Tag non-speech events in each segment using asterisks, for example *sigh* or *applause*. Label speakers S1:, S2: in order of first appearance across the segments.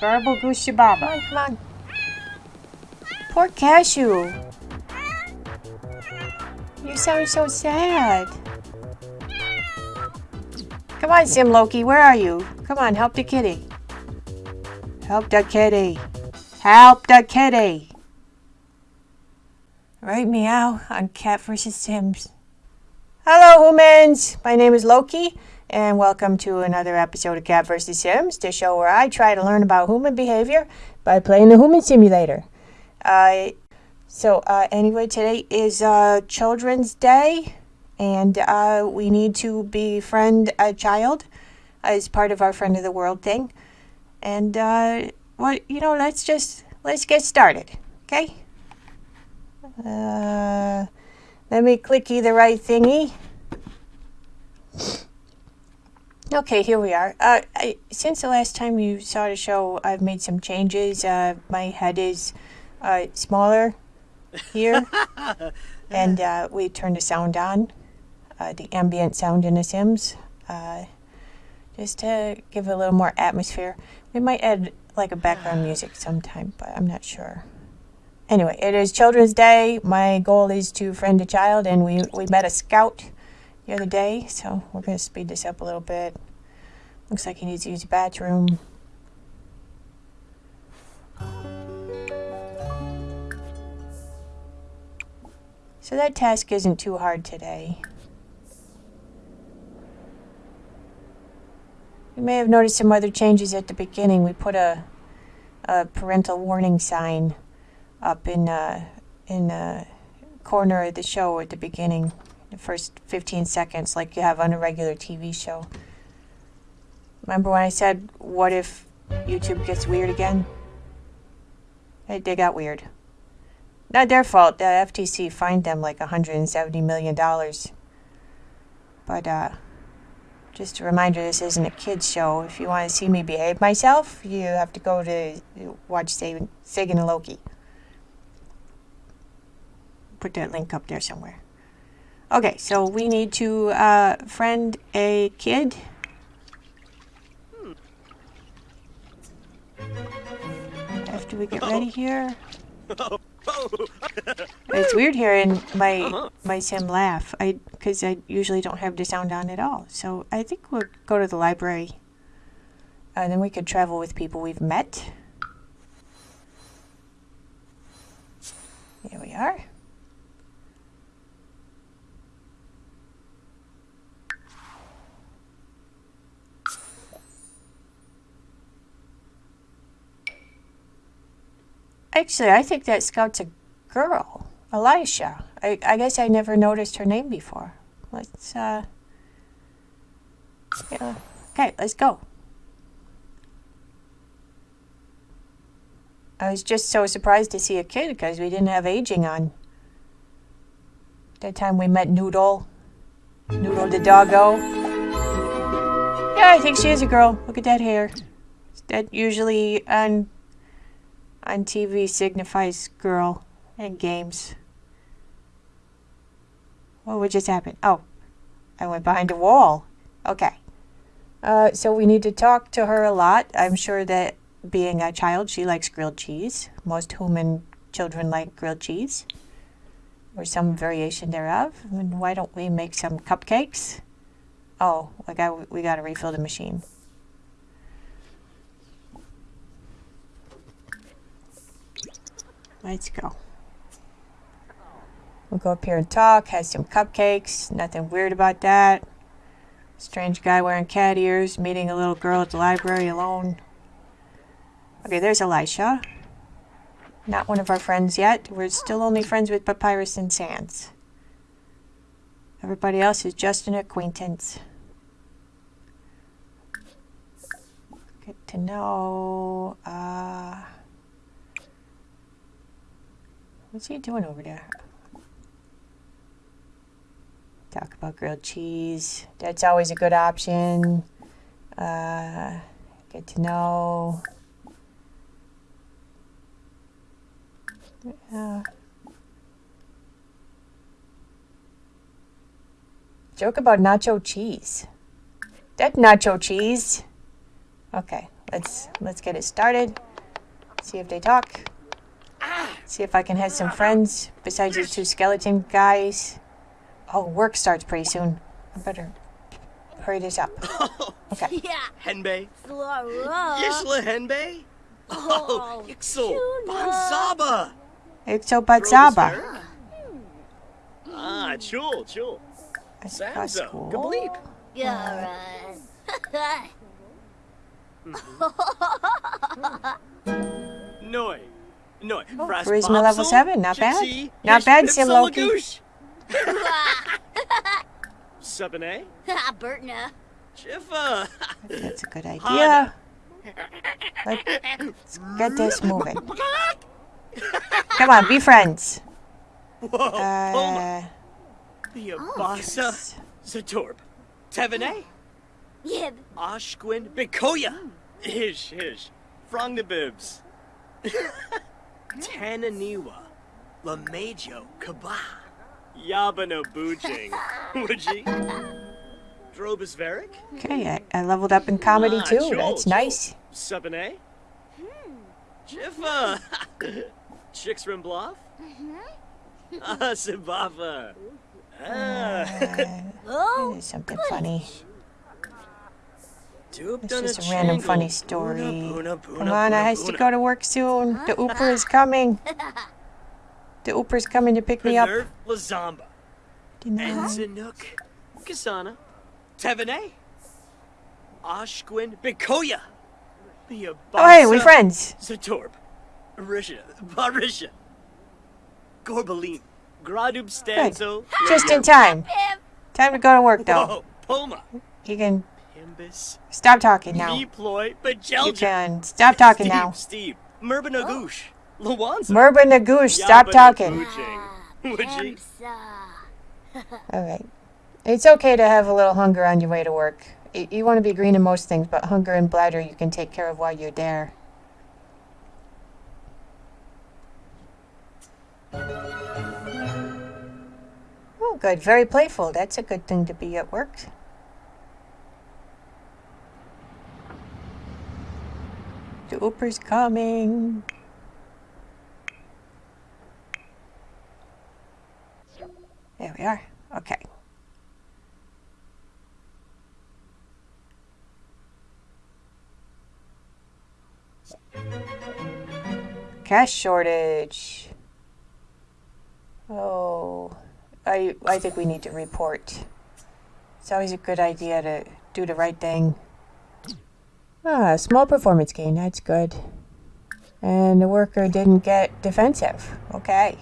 S1: Garble Goosey
S2: Come
S1: Baba.
S2: on, come on. Poor Cashew. You sound so sad. Come on, Sim Loki, where are you? Come on, help the kitty. Help the kitty. Help the kitty. Right, meow on Cat vs. Sims. Hello, humans. My name is Loki, and welcome to another episode of Cat vs. Sims, the show where I try to learn about human behavior by playing the Human Simulator. Uh, so, uh, anyway, today is uh, Children's Day, and uh, we need to befriend a child as part of our Friend of the World thing. And, uh, well, you know, let's just let's get started, okay? Uh, let me clicky the right thingy. Okay, here we are. Uh, I, since the last time you saw the show, I've made some changes. Uh, my head is uh, smaller here, *laughs* and uh, we turned the sound on, uh, the ambient sound in the Sims, uh, just to give it a little more atmosphere. We might add like a background music sometime, but I'm not sure. Anyway, it is Children's Day. My goal is to friend a child, and we, we met a scout the other day, so we're going to speed this up a little bit. Looks like he needs to use the bathroom. So that task isn't too hard today. You may have noticed some other changes at the beginning. We put a, a parental warning sign up in uh, in the corner of the show at the beginning, the first 15 seconds, like you have on a regular TV show. Remember when I said, "What if YouTube gets weird again?" They, they got weird. Not their fault. The FTC fined them like 170 million dollars. But uh, just a reminder, this isn't a kids show. If you want to see me behave myself, you have to go to watch Sagan, Sagan and Loki put that link up there somewhere. Okay, so we need to uh, friend a kid. After we get ready here. *laughs* It's weird hearing my uh-huh. my sim laugh. I because I usually don't have the sound on at all. So I think we'll go to the library, and then we could travel with people we've met. Here we are. Actually, I think that scout's a girl, Elisha. I, I guess I never noticed her name before. Let's, uh, yeah. Okay, let's go. I was just so surprised to see a kid because we didn't have aging on. That time we met Noodle. Noodle the doggo. Yeah, I think she is a girl. Look at that hair. That usually on on TV signifies girl and games. What would just happen? Oh, I went behind a wall. Okay. Uh, so we need to talk to her a lot. I'm sure that being a child, she likes grilled cheese. Most human children like grilled cheese or some variation thereof. And why don't we make some cupcakes? Oh, we got, we got to refill the machine. Let's go. We'll go up here and talk, have some cupcakes, nothing weird about that. Strange guy wearing cat ears, meeting a little girl at the library alone. Okay, there's Elisha. Not one of our friends yet. We're still only friends with Papyrus and Sans. Everybody else is just an acquaintance. Good to know. Uh, what's he doing over there? Talk about grilled cheese. That's always a good option. Uh, get to know. Uh, joke about nacho cheese. That nacho cheese. Okay, let's let's get it started. See if they talk. See if I can have some friends besides these two skeleton guys. Oh, work starts pretty soon. I better hurry this up. *laughs* Okay.
S1: Yeah.
S3: Henbei.
S1: Flora.
S3: Yishla Henbei? Oh, *laughs* Yixel.
S1: tuna.
S3: Bansaba.
S2: Exo
S3: Ah, chul, chul.
S2: That's
S3: Samzo.
S2: cool.
S3: Gableep.
S1: Yeah, right. *laughs*
S3: Noi. Noi.
S2: Oh,
S3: Fras
S2: charisma level seven, not bad. Not
S3: Yish
S2: bad,
S3: Pipsel
S2: Simloki.
S3: Lagoosh. Subane.
S1: Bertna.
S3: Chiffa.
S2: That's a good *laughs* idea. Let's get this *laughs* moving. *laughs* Come on, be friends.
S3: Whoa. Poma.
S2: Uh,
S3: The Abasa. Zatorb. Tevene.
S1: Yib.
S3: Oshquin. Bikoya. Hish, hish. Frongnabibs. Tananiwa. Lamajo. Kaba. Yabano Bujing. *laughs* Would Drobus Varick?
S2: okay, I, I leveled up in comedy
S3: Ah,
S2: too.
S3: Joel,
S2: That's
S3: Joel.
S2: nice.
S3: Sabane? Jiffa! *laughs* Chicks Rimbloff? *laughs* Ah, Sibafa! Ah,
S1: Oh.
S2: There's something funny. It's just a random funny story. Come on, I has to go to work soon. The Ooper is coming. *laughs* The Ooper's coming to pick me up.
S3: Lazamba. Enzanook. Kasana. Tevene. Oshquin. Bikoya.
S2: Oh, hey, we friends.
S3: Zatorb. Risha. Barisha. Gorbaline. Gradub Stanzo.
S2: Just in time. Time to go to work, though.
S3: Poma.
S2: You can
S3: Himbus.
S2: stop talking now.
S3: Deploy.
S2: You
S3: Bajelja.
S2: can stop talking
S3: Steve,
S2: now.
S3: Steve. Merbanagoosh. Lawanza.
S2: Merba Nagoosh, stop talking. *laughs*
S3: Would you?
S1: Pemsa.
S2: All right. It's okay to have a little hunger on your way to work. Y- You want to be green in most things, but hunger and bladder you can take care of while you're there. Oh, good. Very playful. That's a good thing to be at work. The Ooper's coming. There we are. Okay. Cash shortage. Oh, I I think we need to report. It's always a good idea to do the right thing. Ah, small performance gain. That's good. And the worker didn't get defensive. Okay.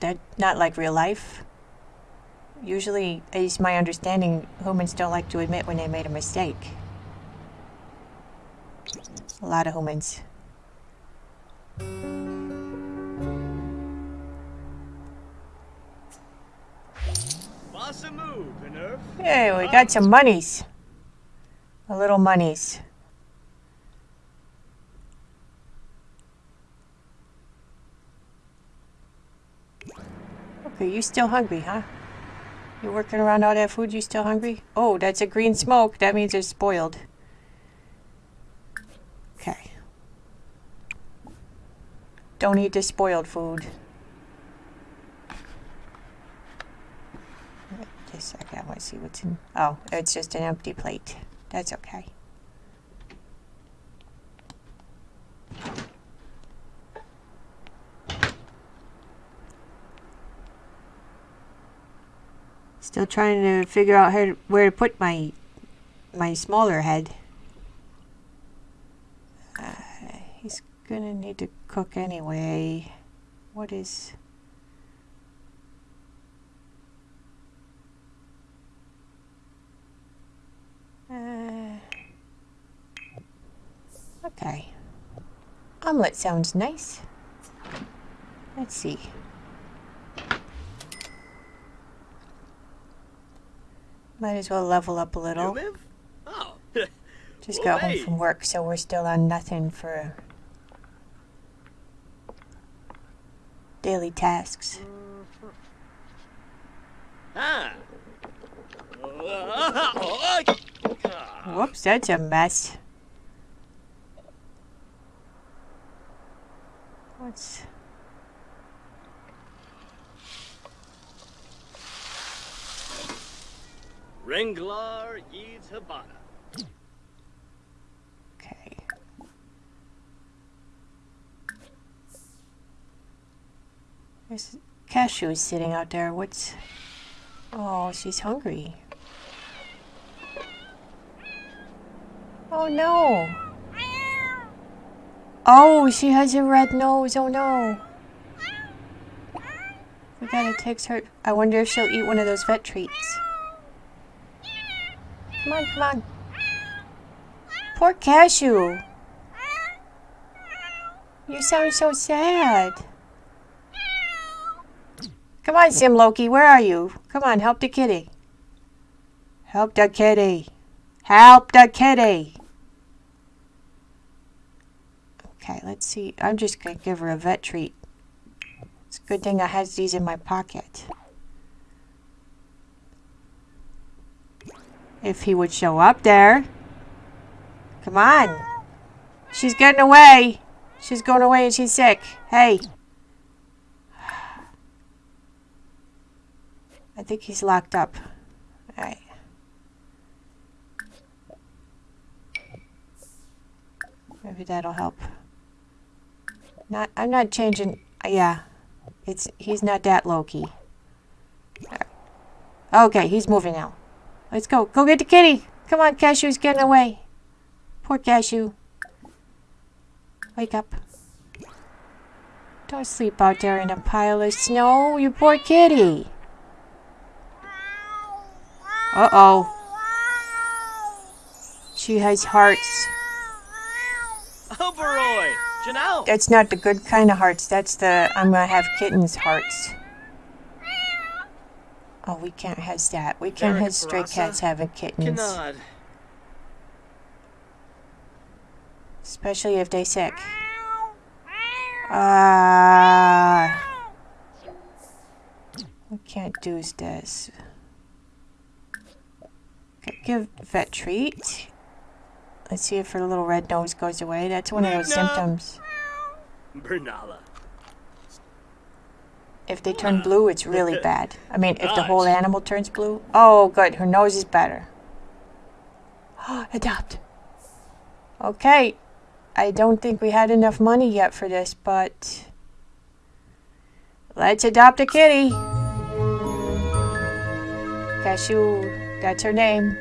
S2: That not like real life. Usually, it's my understanding, humans don't like to admit when they made a mistake. A lot of humans. Hey, we got some monies. A little monies. Okay, you still hungry, huh? You working around all that food, you still hungry? Oh, that's a green smoke. That means it's spoiled. Okay. Don't eat the spoiled food. Just a second, I want to see what's in. Oh, it's just an empty plate. That's okay. Still trying to figure out how to, where to put my my smaller head. Uh, he's gonna need to cook anyway. What is? Uh, okay. Omelet sounds nice. Let's see. Might as well level up a little.
S3: Oh. *laughs*
S2: Just got home from work, so we're still on nothing for daily tasks.
S3: ah. Uh, *laughs*
S2: Whoops, that's a mess. What's.
S3: Renglar Yeeds Habana.
S2: Okay. There's cashews sitting out there. What's. Oh, she's hungry. Oh no! Oh, she has a red nose. Oh no! We gotta take her. I wonder if she'll eat one of those vet treats. Come on, come on. Poor cashew. You sound so sad. Come on, Sim Loki, where are you? Come on, help the kitty. Help the kitty. Help the kitty. Okay, let's see. I'm just gonna give her a vet treat. It's a good thing I has these in my pocket. If he would show up there. Come on. She's getting away. She's going away and she's sick. Hey. I think he's locked up. Alright. Maybe that'll help. Not I'm not changing yeah. It's he's not that Loki. Okay, he's moving out. Let's go. Go get the kitty. Come on, Cashew's getting away. Poor Cashew. Wake up. Don't sleep out there in a pile of snow, you poor kitty. Uh-oh. She has hearts.
S3: Janelle!
S2: That's not the good kind of hearts. That's the I'm gonna have kittens hearts. Oh, we can't have that. We can't have stray cats having kittens.
S3: Canard.
S2: Especially if they're sick. Ah. we can't do this. Give vet treat. Let's see if her little red nose goes away. That's one of those symptoms.
S3: Bernala.
S2: If they turn blue, it's really *laughs* bad. I mean, if the whole animal turns blue. Oh, good. Her nose is better. *gasps* Adopt. Okay. I don't think we had enough money yet for this, but let's adopt a kitty. Cashew, that's her name.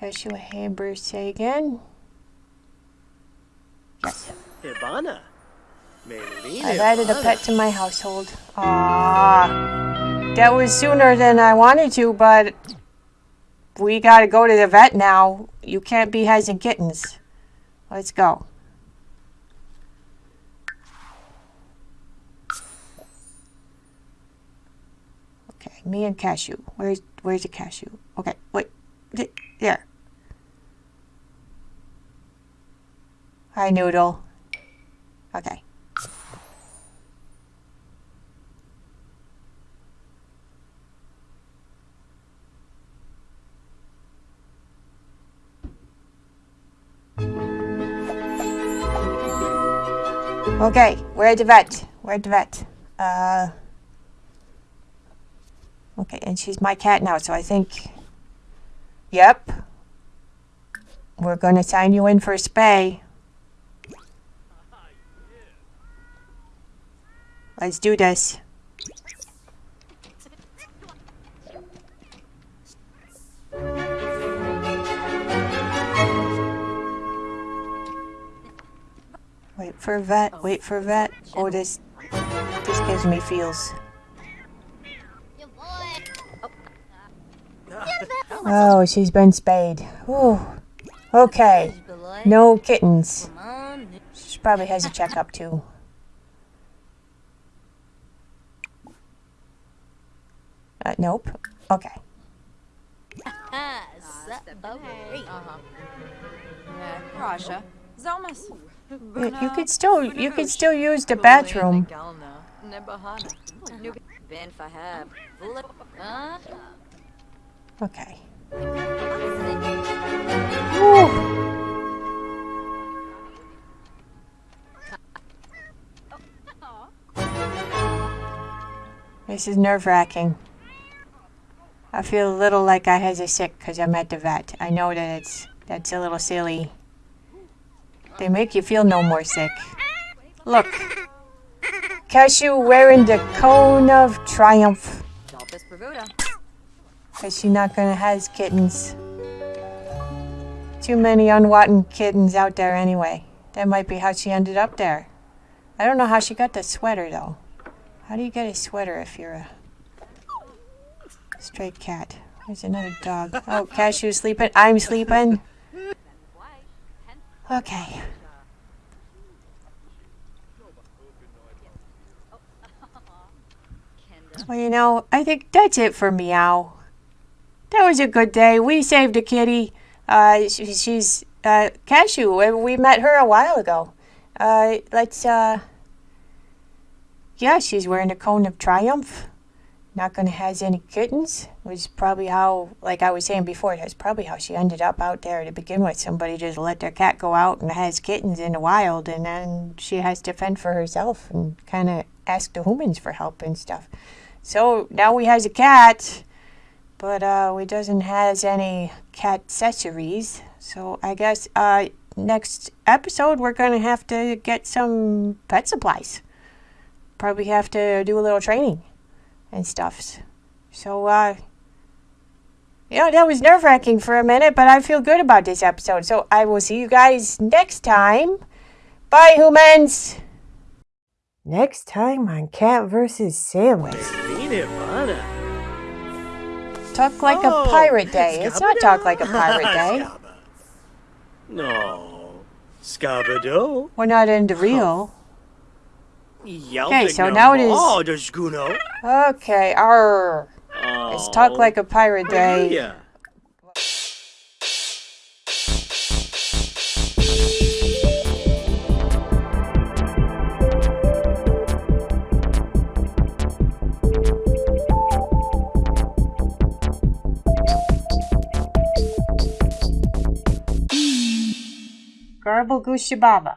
S2: Cashew Hamburg Sagan. Yes.
S3: Hibana. Maylene
S2: I've added a pet to my household. Ah, that was sooner than I wanted to, but we gotta go to the vet now. You can't be having kittens. Let's go. Okay, me and cashew. Where's where's the cashew? Okay, wait, there. Hi, Noodle. Okay. Okay, we're at the vet. We're at the vet. Uh, okay, and she's my cat now, so I think. Yep. We're gonna sign you in for a spay. Let's do this. Wait for vet. Wait for vet. Oh, this this gives me feels. Oh, she's been spayed. Ooh. Okay. No kittens. She probably has a checkup too. Uh, nope. Okay.
S4: Proszę. Zomys.
S2: You, you could still you could still use the bathroom.
S4: Nebahana. Ben Fahab.
S2: Okay. Whew. *laughs* This is nerve wracking. I feel a little like I has a sick because I'm at the vet. I know that it's that's a little silly. They make you feel no more sick. Look. Cashew wearing the cone of triumph. Because she not gonna has kittens. Too many unwanted kittens out there anyway. That might be how she ended up there. I don't know how she got the sweater though. How do you get a sweater if you're a stray cat? There's another dog. Oh, Cashew's sleeping. I'm sleeping. Okay. Well, you know, I think that's it for Meow. That was a good day. We saved a kitty. Uh, she, she's uh, Cashew. We- We met her a while ago. Uh, let's uh. Yeah, she's wearing a cone of triumph. Not gonna has any kittens. Was probably how, like I was saying before, that's probably how she ended up out there to begin with. Somebody just let their cat go out and has kittens in the wild, and then she has to fend for herself and kind of ask the humans for help and stuff. So now we has a cat, but uh, we doesn't has any cat accessories. So I guess uh, next episode we're gonna have to get some pet supplies. Probably have to do a little training and stuff. So uh, yeah, that was nerve wracking for a minute, but I feel good about this episode. So I will see you guys next time. Bye, humans. Next time on Cat versus Sandwich. Talk like
S3: Oh,
S2: a pirate day. It's not talk like a pirate *laughs* day.
S3: No. Scabado.
S2: We're not into real.
S3: Okay,
S2: so now it is-
S3: Oh, the Guno.
S2: Okay, arr. It's talk like a pirate day.
S3: Yeah.
S2: Garble Gooshababa.